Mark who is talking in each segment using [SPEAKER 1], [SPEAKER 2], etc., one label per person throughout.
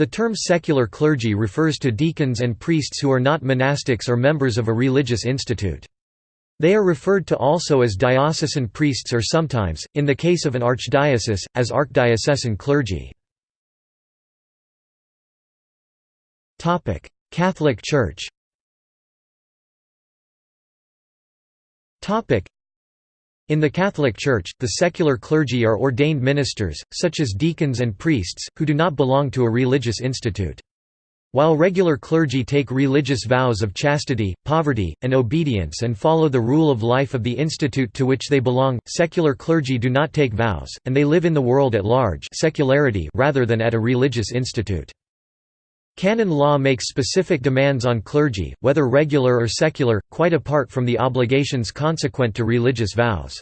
[SPEAKER 1] The term secular clergy refers to deacons and priests who are not monastics or members of a religious institute. They are referred to also as diocesan priests or sometimes, in the case of an archdiocese, as archdiocesan clergy. Catholic Church in the Catholic Church, the secular clergy are ordained ministers, such as deacons and priests, who do not belong to a religious institute. While regular clergy take religious vows of chastity, poverty, and obedience and follow the rule of life of the institute to which they belong, secular clergy do not take vows, and they live in the world at large secularity rather than at a religious institute. Canon law makes specific demands on clergy, whether regular or secular, quite apart from the obligations consequent to religious vows.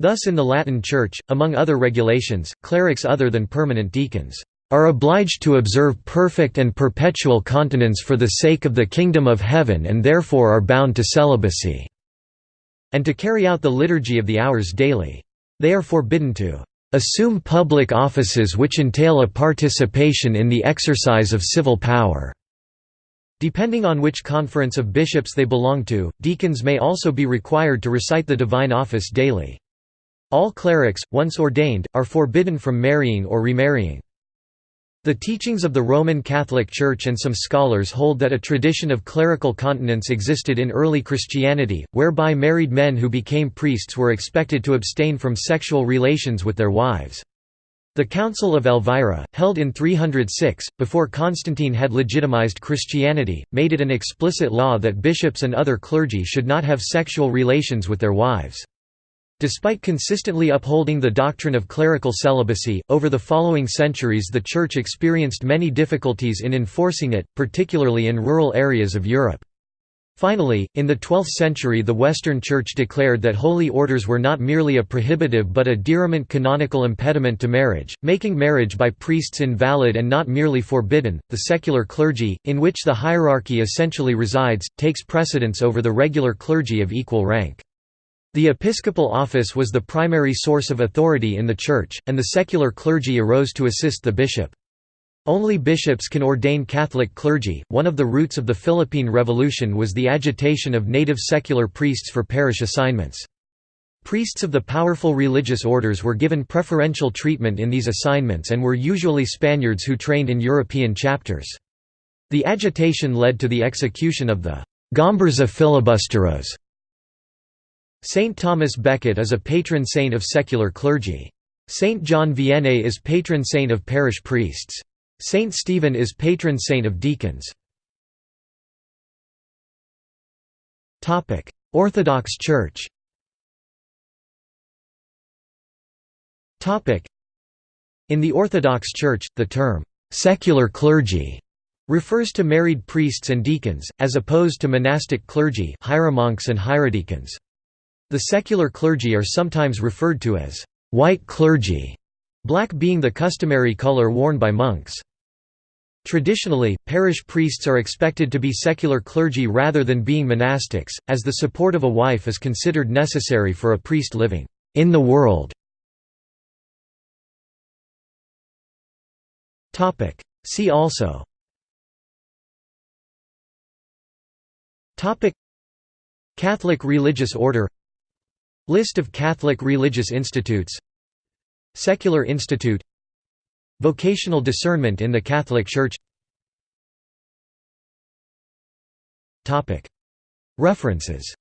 [SPEAKER 1] Thus in the Latin Church, among other regulations, clerics other than permanent deacons are obliged to observe perfect and perpetual continence for the sake of the kingdom of heaven and therefore are bound to celibacy", and to carry out the liturgy of the hours daily. They are forbidden to assume public offices which entail a participation in the exercise of civil power." Depending on which conference of bishops they belong to, deacons may also be required to recite the divine office daily. All clerics, once ordained, are forbidden from marrying or remarrying. The teachings of the Roman Catholic Church and some scholars hold that a tradition of clerical continence existed in early Christianity, whereby married men who became priests were expected to abstain from sexual relations with their wives. The Council of Elvira, held in 306, before Constantine had legitimized Christianity, made it an explicit law that bishops and other clergy should not have sexual relations with their wives. Despite consistently upholding the doctrine of clerical celibacy, over the following centuries the Church experienced many difficulties in enforcing it, particularly in rural areas of Europe. Finally, in the 12th century the Western Church declared that holy orders were not merely a prohibitive but a diriment canonical impediment to marriage, making marriage by priests invalid and not merely forbidden. The secular clergy, in which the hierarchy essentially resides, takes precedence over the regular clergy of equal rank. The episcopal office was the primary source of authority in the Church, and the secular clergy arose to assist the bishop. Only bishops can ordain Catholic clergy. One of the roots of the Philippine Revolution was the agitation of native secular priests for parish assignments. Priests of the powerful religious orders were given preferential treatment in these assignments and were usually Spaniards who trained in European chapters. The agitation led to the execution of the Gomburza filibusteros, Saint Thomas Becket is a patron saint of secular clergy. Saint John Vianney is patron saint of parish priests. Saint Stephen is patron saint of deacons. Orthodox Church In the Orthodox Church, the term, "'secular clergy' refers to married priests and deacons, as opposed to monastic clergy hieromonks and hierodeacons. The secular clergy are sometimes referred to as white clergy, black being the customary color worn by monks. Traditionally, parish priests are expected to be secular clergy rather than being monastics, as the support of a wife is considered necessary for a priest living in the world. See also Catholic religious order List of Catholic religious institutes. Secular Institute. Vocational discernment in the Catholic Church. References